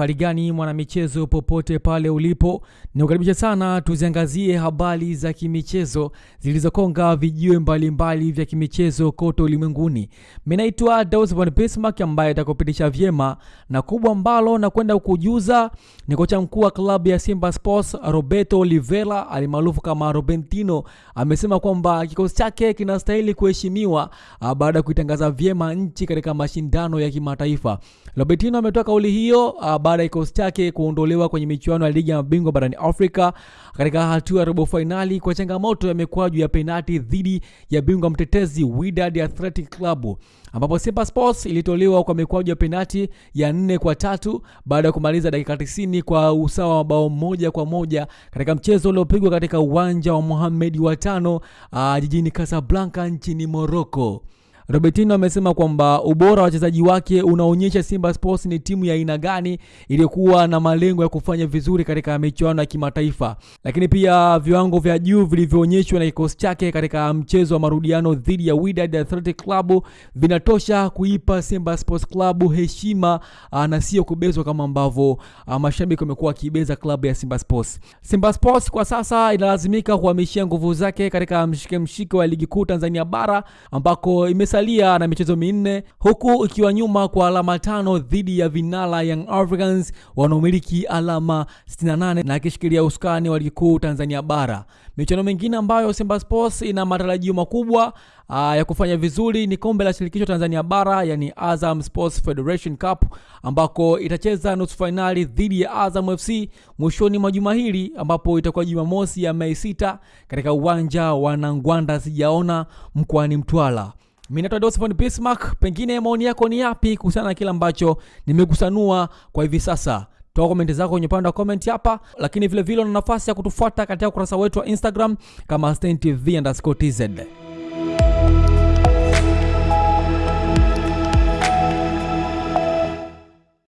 hali gani mwanamichezo, popote pale ulipo, nikukaribisha sana tuziangazie habari za kimichezo zilizokonga vijiwe mbalimbali vya kimichezo kote ulimwenguni. Mimi naitwa Daus von Bismarck ambaye atakupitisha vyema, na kubwa ambalo na kwenda kukujuza ni kocha mkuu wa klabu ya Simba Sports Roberto Oliveira alimaarufu kama Robentino amesema kwamba kikosi chake kinastahili kuheshimiwa baada ya kuitangaza vyema nchi katika mashindano ya kimataifa. Robertino ametoa kauli hiyo baada ya kikosi chake kuondolewa kwenye michuano ya ligi ya mabingwa barani Afrika katika hatua ya robo fainali kwa changamoto ya mikwaju ya penati dhidi ya bingwa mtetezi Wydad Athletic Club ambapo Simba Sports ilitolewa kwa mikwaju ya penati ya nne kwa tatu baada ya kumaliza dakika 90 kwa usawa wa bao moja kwa moja katika mchezo uliopigwa katika uwanja wa Mohamed wa tano jijini Casablanca nchini Morocco. Robertino amesema kwamba ubora wa wachezaji wake unaonyesha Simba Sports ni timu ya aina gani iliyokuwa na malengo ya kufanya vizuri katika michuano ya kimataifa, lakini pia viwango vya juu vilivyoonyeshwa na kikosi chake katika mchezo wa marudiano dhidi ya Wydad Athletic Club vinatosha kuipa Simba Sports Club heshima na sio kubezwa kama ambavyo mashabiki wamekuwa wakibeza klabu ya Simba Sports. Simba Sports kwa sasa inalazimika kuhamishia nguvu zake katika mshike mshike wa ligi kuu Tanzania bara ambako imesalia na michezo minne huku ikiwa nyuma kwa alama tano dhidi ya vinala Young Africans wanaomiliki alama 68 na akishikilia usukani wa ligi kuu Tanzania bara. Michuano mingine ambayo Simba Sports ina matarajio makubwa aa, ya kufanya vizuri ni kombe la shirikisho Tanzania bara, yani Azam Sports Federation Cup ambako itacheza nusu fainali dhidi ya Azam FC mwishoni mwa juma hili ambapo itakuwa Jumamosi ya Mei 6 katika uwanja wa Nangwanda sijaona mkoani Mtwara. Mimi naitwa Dosfon Bismarck, pengine maoni yako ni yapi kuhusiana na kile ambacho nimekusanua kwa hivi sasa? Toa komenti zako kwenye upande wa comment hapa, lakini vilevile vile una nafasi ya kutufuata katika ukurasa wetu wa Instagram kama StanTV_tz.